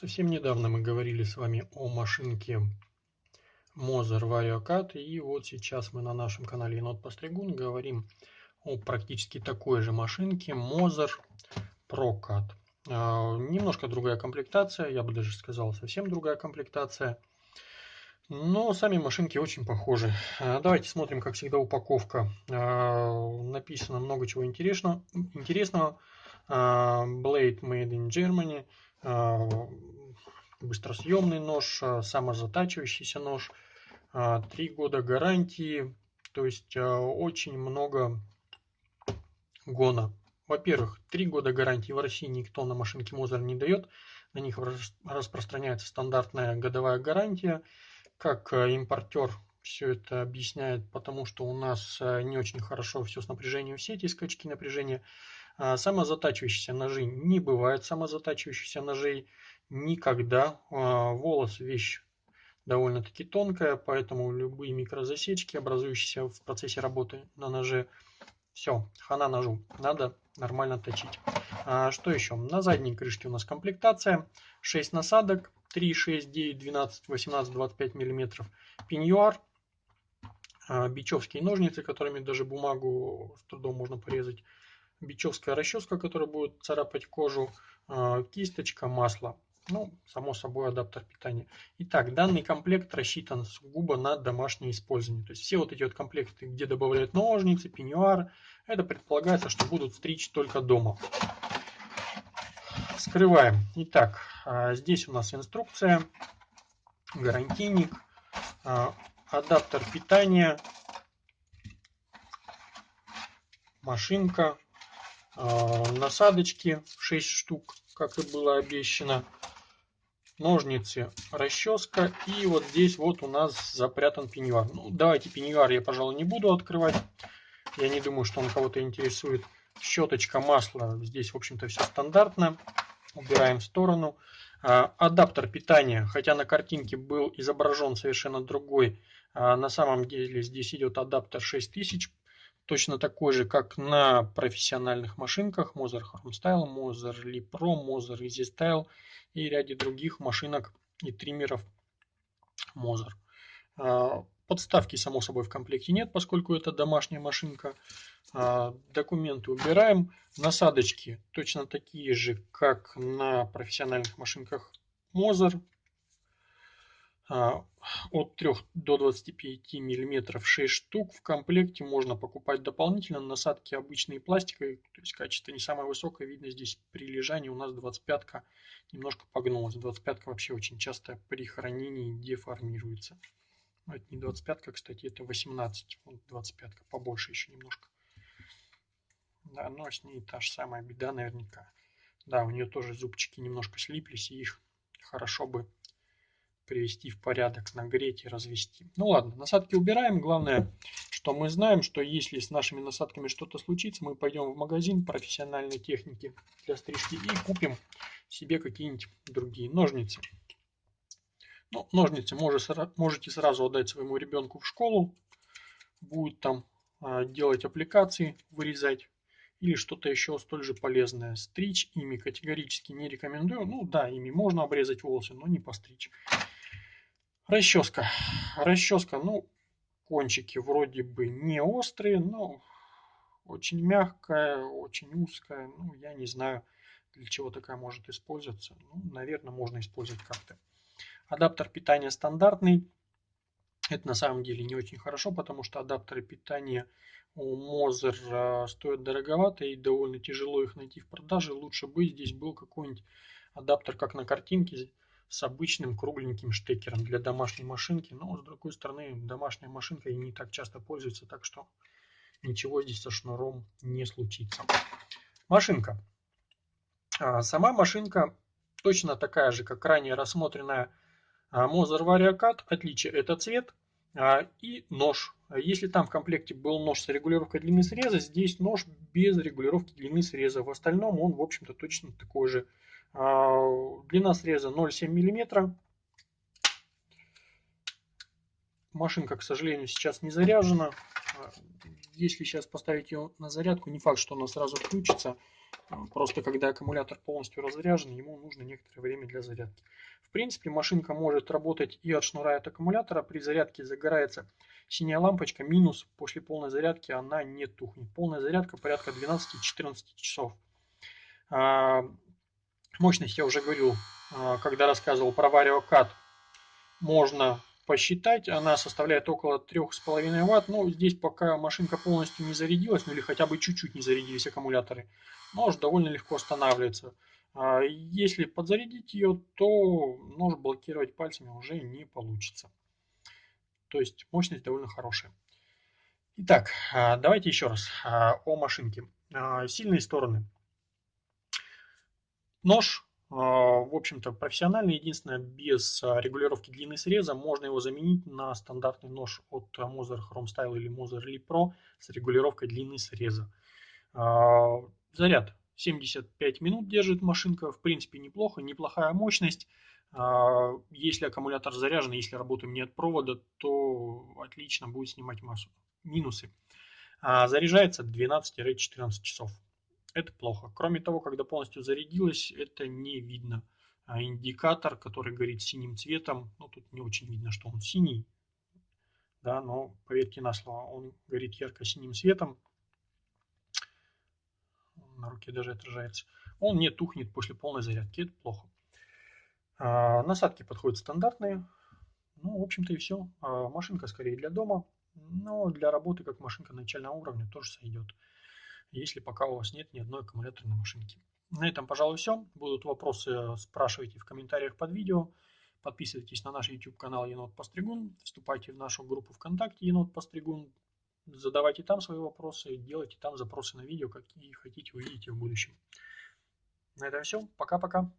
Совсем недавно мы говорили с вами о машинке Moser VarioCAD, и вот сейчас мы на нашем канале Енот Постригун говорим о практически такой же машинке Moser ProCAD. А, немножко другая комплектация, я бы даже сказал совсем другая комплектация, но сами машинки очень похожи. А, давайте смотрим, как всегда, упаковка. А, написано много чего интересного. Blade Made in Germany – а, быстросъемный нож, а, самозатачивающийся нож, а, три года гарантии, то есть очень много гона. Во-первых, три года гарантии в России никто на машинке Мозер не дает, на них распространяется стандартная годовая гарантия. Как импортер все это объясняет, потому что у нас не очень хорошо все с напряжением в сети, скачки напряжения. А, самозатачивающиеся ножи не бывает самозатачивающихся ножей никогда. А, волос вещь довольно-таки тонкая, поэтому любые микрозасечки, образующиеся в процессе работы на ноже, все, хана ножу, надо нормально точить. А что еще? На задней крышке у нас комплектация, 6 насадок, 3, 6, 9, 12, 18, 25 мм пеньюар, бичевские ножницы, которыми даже бумагу с трудом можно порезать, бичевская расческа, которая будет царапать кожу, а, кисточка, масло. Ну, само собой, адаптер питания. Итак, данный комплект рассчитан сугубо на домашнее использование. То есть все вот эти вот комплекты, где добавляют ножницы, пеньюар, это предполагается, что будут стричь только дома. Скрываем. Итак, а, здесь у нас инструкция, гарантийник, а, адаптер питания, машинка, насадочки 6 штук, как и было обещано, ножницы, расческа и вот здесь вот у нас запрятан пеньюар. Ну, давайте пеньюар я, пожалуй, не буду открывать. Я не думаю, что он кого-то интересует. Щеточка, масло, здесь, в общем-то, все стандартно. Убираем в сторону. А, адаптер питания, хотя на картинке был изображен совершенно другой, а на самом деле здесь идет адаптер 6000 точно такой же, как на профессиональных машинках Moser Hardstyle, Moser Lee Pro, Moser Easy Style и ряде других машинок и триммеров Moser. А, подставки, само собой, в комплекте нет, поскольку это домашняя машинка. А, документы убираем. Насадочки точно такие же, как на профессиональных машинках Moser. А, от 3 до 25 мм 6 штук. В комплекте можно покупать дополнительно. Насадки обычные пластиковые, то есть качество не самое высокое. Видно здесь при лежании у нас 25 немножко погнулась. 25 вообще очень часто при хранении деформируется. Но это не 25 кстати, это 18. Вот 25 побольше еще немножко. Да, но с ней та же самая беда наверняка. Да, у нее тоже зубчики немножко слиплись, и их хорошо бы привести в порядок, нагреть и развести. Ну ладно, насадки убираем. Главное, что мы знаем, что если с нашими насадками что-то случится, мы пойдем в магазин профессиональной техники для стрижки и купим себе какие-нибудь другие ножницы. Ну, ножницы можете сразу отдать своему ребенку в школу. Будет там а, делать аппликации, вырезать или что-то еще столь же полезное. Стричь ими категорически не рекомендую. Ну да, ими можно обрезать волосы, но не постричь. Расческа. Расческа, ну, кончики вроде бы не острые, но очень мягкая, очень узкая. Ну, я не знаю, для чего такая может использоваться. Ну, наверное, можно использовать как-то. Адаптер питания стандартный. Это на самом деле не очень хорошо, потому что адаптеры питания у Moser а, стоят дороговато и довольно тяжело их найти в продаже. Лучше бы здесь был какой-нибудь адаптер, как на картинке, с обычным кругленьким штекером для домашней машинки. Но с другой стороны, домашняя машинка и не так часто пользуется, так что ничего здесь со шнуром не случится. Машинка. А, сама машинка точно такая же, как ранее рассмотренная Moser VarioCAD. Отличие это цвет а, и нож. Если там в комплекте был нож с регулировкой длины среза, здесь нож без регулировки длины среза. В остальном он, в общем-то, точно такой же а, длина среза 0,7 мм. Машинка, к сожалению, сейчас не заряжена. Если сейчас поставить ее на зарядку, не факт, что она сразу включится. Просто когда аккумулятор полностью разряжен, ему нужно некоторое время для зарядки. В принципе, машинка может работать и от шнура, и от аккумулятора. При зарядке загорается синяя лампочка, минус после полной зарядки она не тухнет. Полная зарядка порядка 12-14 часов. Мощность я уже говорил, а, когда рассказывал про VarioCAD. Можно посчитать, она составляет около 3,5 Вт. Но здесь пока машинка полностью не зарядилась, ну или хотя бы чуть-чуть не зарядились аккумуляторы, нож довольно легко останавливается. А если подзарядить ее, то нож блокировать пальцами уже не получится. То есть мощность довольно хорошая. Итак, а, давайте еще раз о машинке. Сильные стороны. Нож а, в общем-то, профессиональный, единственное, без а, регулировки длины среза, можно его заменить на стандартный нож от Moser Chrome Style или Moser Elite Pro с регулировкой длины среза. А, заряд 75 минут держит машинка, в принципе, неплохо, неплохая мощность. Если аккумулятор заряжен, если работаем не от провода, то отлично будет снимать массу. Минусы. Заряжается 12-14 часов это плохо. Кроме того, когда полностью зарядилась, это не видно. А индикатор, который горит синим цветом, ну тут не очень видно, что он синий, да, но поверьте на слово, он горит ярко-синим цветом. На руке даже отражается. Он не тухнет после полной зарядки, это плохо. А, насадки подходят стандартные. Ну, в общем-то и все. А, машинка скорее для дома, но для работы как машинка начального уровня тоже сойдет если пока у вас нет ни одной аккумуляторной машинки. На этом, пожалуй, все. Будут вопросы, спрашивайте в комментариях под видео. Подписывайтесь на наш YouTube канал Енот Постригун. Вступайте в нашу группу ВКонтакте Енот Постригун. Задавайте там свои вопросы, делайте там запросы на видео, какие хотите увидеть в будущем. На этом все. Пока-пока.